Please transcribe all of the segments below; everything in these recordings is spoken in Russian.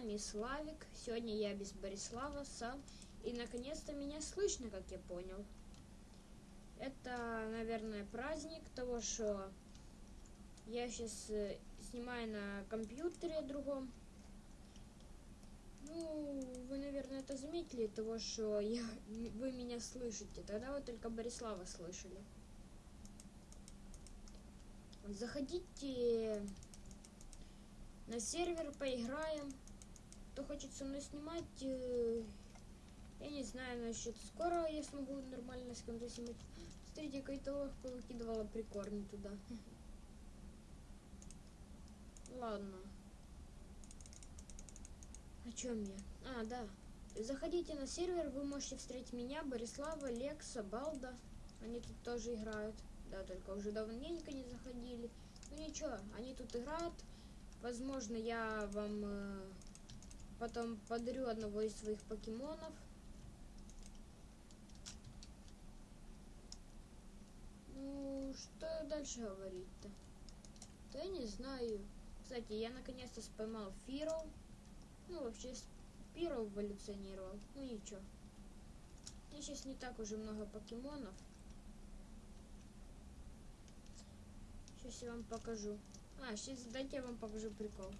вами Славик. Сегодня я без Борислава сам. И наконец-то меня слышно, как я понял. Это, наверное, праздник того, что я сейчас э, снимаю на компьютере другом. Ну, вы, наверное, это заметили, того, что я, вы меня слышите. Тогда вы только Борислава слышали. Заходите на сервер, поиграем. Кто хочет со мной снимать, э, я не знаю насчет скоро я смогу нормально с кем-то снимать. Смотрите, какой-то повыкидывала прикорни туда. Ладно. О чем я? А, да. Заходите на сервер, вы можете встретить меня, Борислава, Лекса, Балда. Они тут тоже играют. Да, только уже давненько не заходили. Ну ничего, они тут играют. Возможно, я вам э, потом подарю одного из своих покемонов. Ну, что дальше говорить-то? Да не знаю. Кстати, я наконец-то споймал Фиро. Ну, вообще, Спиро эволюционировал. Ну, ничего. Меня сейчас не так уже много покемонов. Сейчас я вам покажу. А, сейчас дайте я вам покажу прикол.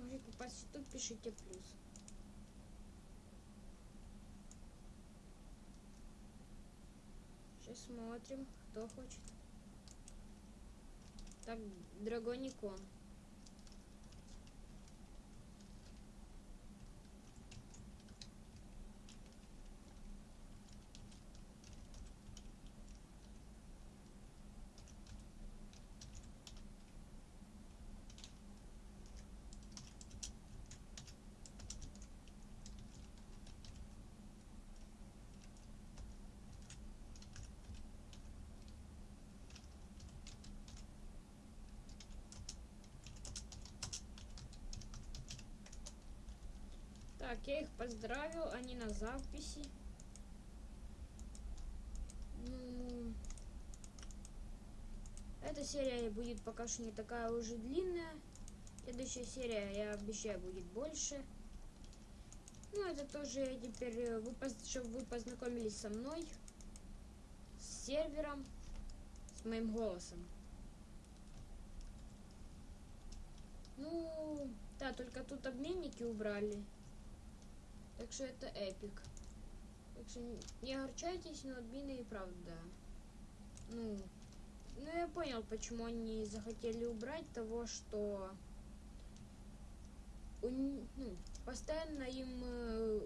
Хочет попасть пишите плюс. Сейчас смотрим, кто хочет. Так, Драгоникон. Так, я их поздравил, они на записи. Ну, эта серия будет пока что не такая уже длинная. Следующая серия, я обещаю, будет больше. Ну, это тоже теперь, э, вы, чтобы вы познакомились со мной, с сервером, с моим голосом. Ну, да, только тут обменники убрали. Так что это эпик. Так что не огорчайтесь, но админы и правда. Ну, ну я понял, почему они захотели убрать того, что у, ну, постоянно им э,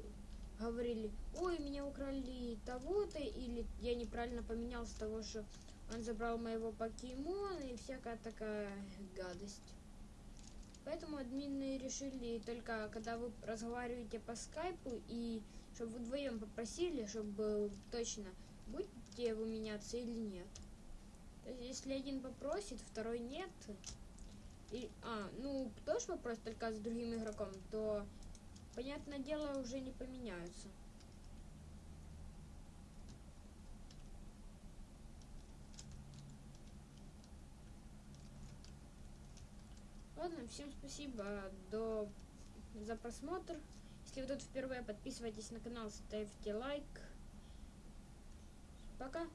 говорили, ой, меня украли того-то, или я неправильно поменял с того, что он забрал моего покемона и всякая такая гадость. Поэтому админы решили только, когда вы разговариваете по скайпу, и чтобы вы вдвоем попросили, чтобы точно, будете вы меняться или нет. То есть, если один попросит, второй нет, и, а, ну, тоже вопрос только с другим игроком, то, понятное дело, уже не поменяются. Ладно, всем спасибо до... за просмотр. Если вы тут впервые, подписывайтесь на канал, ставьте лайк. Пока.